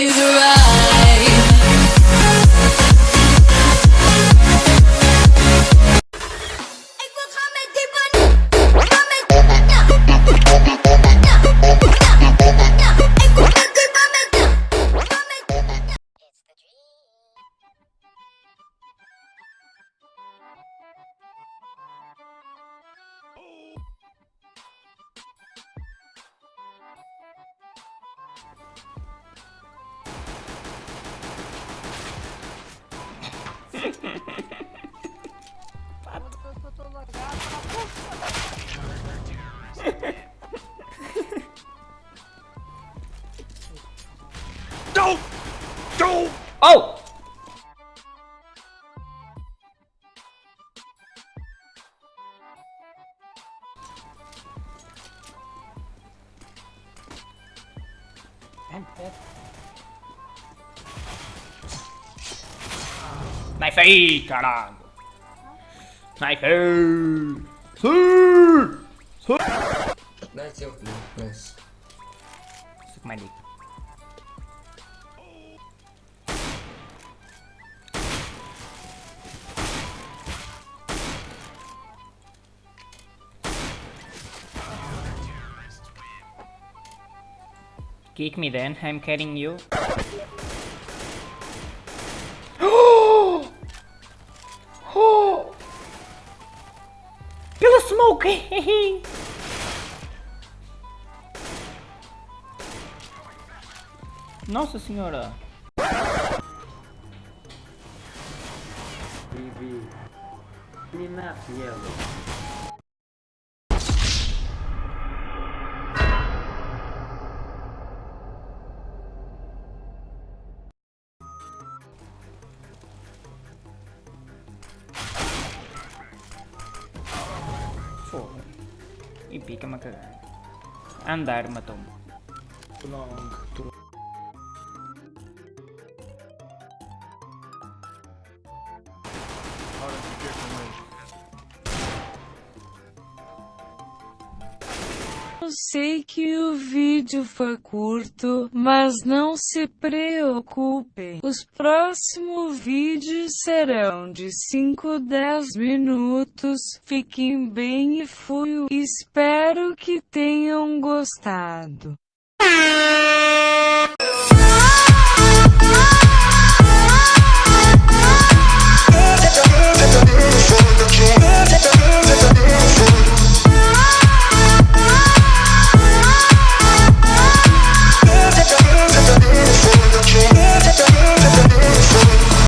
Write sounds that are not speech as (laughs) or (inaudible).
you the (laughs) Oh! Knife aí, caralho! Knife aí! Sim! Sim! Nice, Nice. Suck my dick. Kick me then, I'm carrying you. smoke. Nossa senhora! TV. Clean up yellow. Porra. E pica-me a cagar. Andar matou-me. Long. Hora com eles. Eu sei que o vídeo foi curto, mas não se preocupem. Os próximos vídeos serão de 5 10 minutos. Fiquem bem e fui. Espero que tenham gostado.